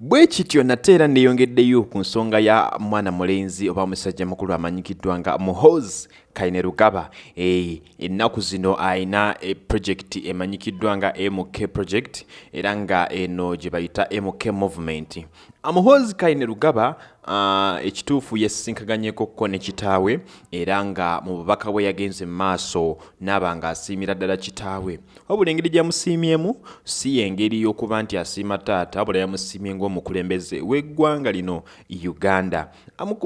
bwe kityo nate era neeyongeddeyo ku nsonga ya mwana mulenzi oba musajja mukulu amanyikiddwa nga muhoz kainerugaba e, ennaku zino ayina eprojekiti emanyikiddwa nga mk project era nga eno gye bayita mk movement. Amuhoz kainerugaba uh, ekituufu yesisinkaganyekokko ne kitaawe era nga mu bubaka bwe yagenze mu maaso naaba nga asiimira ddala kitaawe. Wabula engeri gyamusiimyemu si yengeri y'okuba nti asiima taata wabula yamusiimye ng'omukulembeze w'eggwanga lino uganda.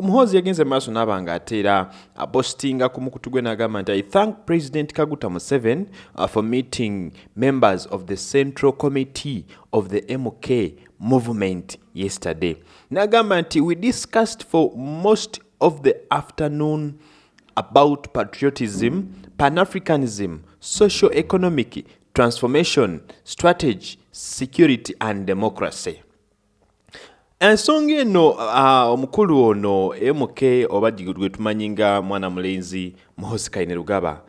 Muhozi yagenze mu maaso naaba nga ate era apostinga ku mukutu gwe n'agamba nti i thank president kaguta museven uh, for meeting members of the central committee of the mk movement yesterday. N'agamba nti we discussed for most of the afternoon about patriotism pan-africanism social economic transformation strategy security and democracy ensonga eno omukulu ono mk oba gwe tumanyi nga mwana mulenzi muhosikaine rugaba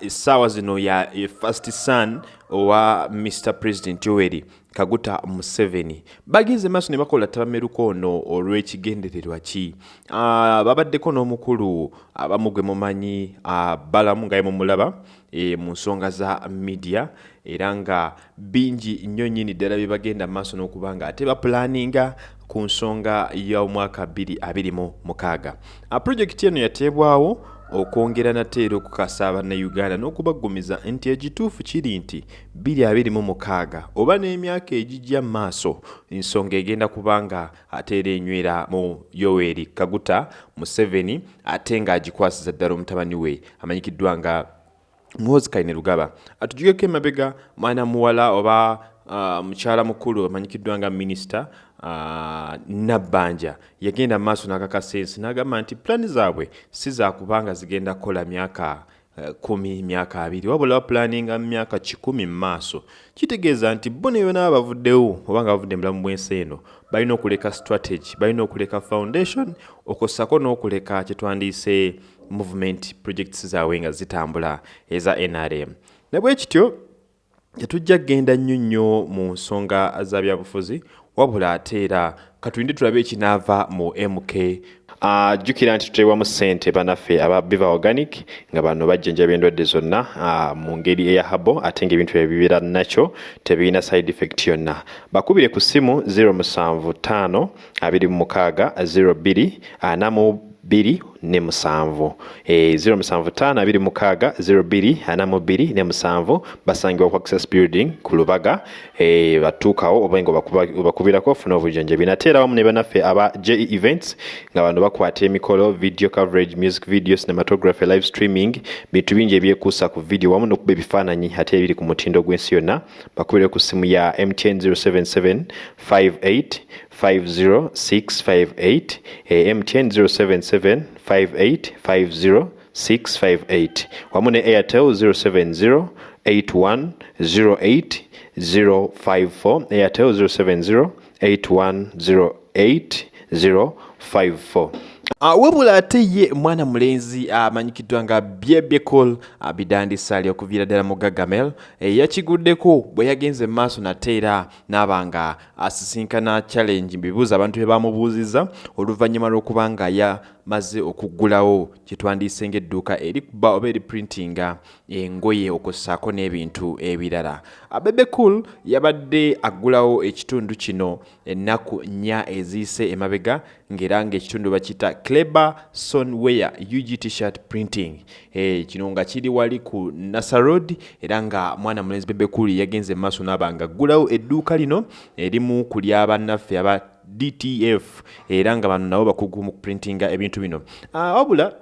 essaawa zino ya first son owa mr president yoweri kaguta museveni. Bagenze maaso ne bakola tabameruka ono olw'ekigendererwa ki? Babaddeko n'omukulu abamu gwe mumanyi balamu nga yemumulaba e, mu nsonga za media era nga bingi nnyo nnyini ddala bye bagenda maaso n'okuba nga ate bapulaninga ku nsonga y'omwaka 2026 projekiti eno yateebwawo okwongera nate era okukasa abannayuganda n'okubaggumiza nti ekituufu kiri nti 2026 oba n'emyaka egijja mu maaso ensonga egenda kubanga ate era enywera mu yoweri kaguta museveni ate ng'agikwasiza ddala omutabani we amanyikiddwa nga muhozi kaine rugaba atujugeko emabega mwana muwala oba mukyala mukulu amanyikiddwa nga minisita uh, nabbanja. Yagenda maaso n'akakasa ensi n'agamba nti pulaani zaabwe si zakubanga zigenda kukola myaka uh, kumi myaka abiri. Wabula bapulaninga mu myaka kikumi mu maaso. Kitegeeza nti bo ne yona bavuddewo oba nga bavudde mulamu bw'ensi eno balina okuleka strategy balina okuleka foundation okossako n'okuleka kyetwandiise movement projects zaabwe nga zitambula eza nrm ne bwe kityo tetujja kgenda nnyo nnyo mu nsonga za byabufuzi wabula ate era katulinde tulabe ekinaava mu mk jjukira uh, nti tuteebwamu ssente banaffe aba biva organic nga bano bajjanjaba endwadde zonna uh, mu ngeri eya habo ate ngaebintu byebibeera nakyo tebirina side effect yonna. Bakubire ku ssimu 075 26 02 4 bbiri ne musanvu e, 075 abiri mukaaga 02 ana mu bbiri ne musanvu basangibwa ku access building ku lubaga e, batuukawo oba nga bakubirako ofuna obujjanjabi nate era wamu ne banaffe aba je events nga bano bakwata emikolo video coverage music video cinematography live streaming bintu bingi ebyekuusa ku video wamu n'okuba ebifaananyi ate ebiri ku mutindo gw'ensi yonna bakubire ku ssimu ya mtn 077 58 50658 MTN 077 5850 ne airtel 070 8108054 airtel 070 8108054 wabula ate ye mwana mulenzi amanyikiddwa nga byebekol uh, bidandisa okuviira ddala mu gagamel e, yakiguddeko bwe yagenze mu maaso nate era naaba nga asisinkana challenge bibuuza abantu bye bamubuuziza oluvannyuma lw'okuba nga yamaze okuggulawo kyetwandiise ng'edduuka erikuba oba eriprintinga engoye okussaako n'ebintu ebirala. Abebekul yabadde aggulawo ekitundu kino ennaku nnya eziyise emabega ng'era ng'ekitundu bakita cleber sonware ug tshirt printing. E, kino nga kiri wali ku nasarod era nga mwana mulenzi bebekuli yagenze mu maaso naaba nga aggulawo edduuka lino erimu ku lyabannaffe aba dtf era nga bano nabo bakugu mu kuprintinga ebintu bino. Wabula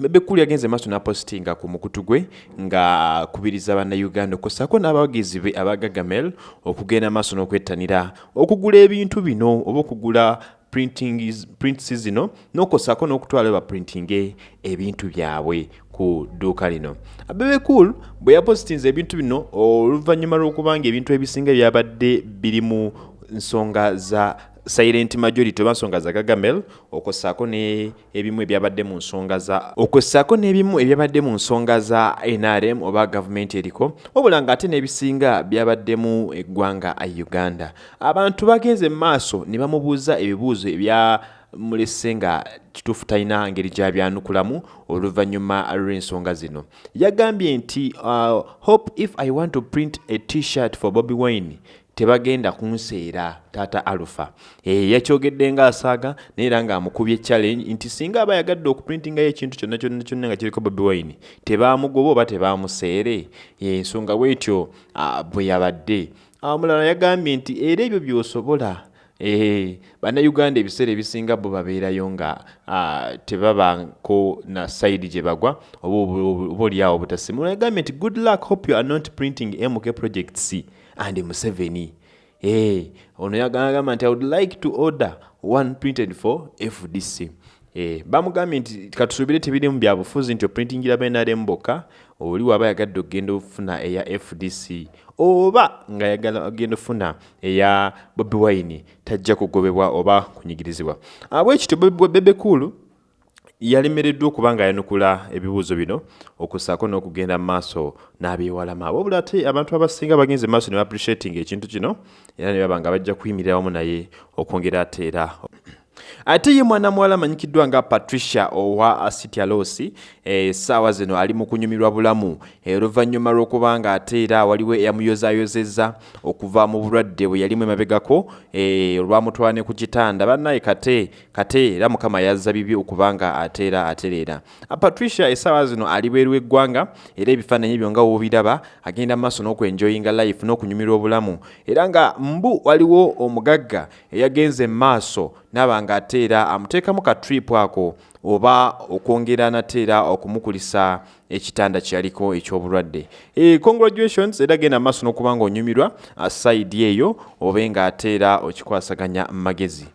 bebekulu yagenze maaso n'apostinga ku mukutu gwe nga akubiriza bannayuganda okussaako n'abawagizi be abagagamel okugenda maaso n'okwettanira okugula ebintu bino oba okugula prints zino n'okosako n'okutwala baprintinge ebintu byabwe ku dduuka lino. Abebekul bwe yapositinze ebintu bino oluvannyuma lw'okubanga ebintu ebisinga byabadde biri mu nsonga za silent majority oba nsonga za gagamel okwossaako n'ebimu ebyabadde mu nsonga za okwossaako n'ebimu ebyabadde mu nsonga za nrm oba gavumenti eriko wabula ng'ate n'ebisinga byabaddemu eggwanga uganda. Abantu bagenze mu maaso ne bamubuuza ebibuuzo ebya mulese nga kituufu talina ngeri gyabyanukulamu oluvannyuma lw'ensonga zino. Yagambye nti uh, hope if i want to print a t-shirt for bobby wine tebagenda kunseera taata alufa yakyogedde ngaasaaga naye era ng'amukubye challenge nti singa aba yagadde okuprintingayo ekintu kyonna kyonna kyonna nga kiriko bobi wine tebaamugoba oba tebaamuseere? Ensonga bwetyo uh, bwe yabadde. Omulala yagambye nti era ebyo by'osobola Eh, bannayuganda ebiseera ebisinga bo babeerayo nga uh, tebabanko na saidi gye bagwa oba oliawo obutasimu. Nagambye nti good luck hope you are not printing mk project c and museveni. Eh, ono yagamba nti i would like to order one printed for fdc eh, bamugambye nti katusuubire tebirimu byabufuzi nti oprintingira benaremu bokka oli waba yagadde okgenda ofuna eya fdc oba nga yagala ogenda ofuna eya bobi wine tajja kugobebwa oba kunyigirizibwa. Bwekityo bebekulu yalemereddwa okuba nga yanukula ebibuuzo bino okussaako n'okugenda mu maaso n'abyewalama wabula ate abantu abasinga bagenze maaso ne baappreciating ekintu kino era ne baba nga bajja kuyimirira wamu naye okwongera ate era ate ye mwana muwala amanyikiddwa nga patricia owa sitialosi essaawa eh, zino ali mu kunyumirwa bulamu. Eh, oluvannyuma eh, lw'okuba nga ate era waliwo eyamuyozayozezza okuva mu bulwadde bwe yalimu emabegako eh, olwamutwala ne ku kitanda. Bannaye kate kate era mukama yazza bibi okuba nga ate era atereera. Patricia essaawa zino ali bweru eggwanga era ebifaananyi byo nga woobiraba agenda mu maaso n'okwenjoyinga life n'okunyumirwa obulamu. Era nga mbu waliwo omugagga eyagenze mu maaso naba nga ate era amuteekamu ka trip ako oba okwongera nate era okumukulisa ekitanda kyaliko ekyobulwadde. E, congratulations era genda maaso n'okuba nga onyumirwa saidi eyo obe nga ate era okikwasaganya magezi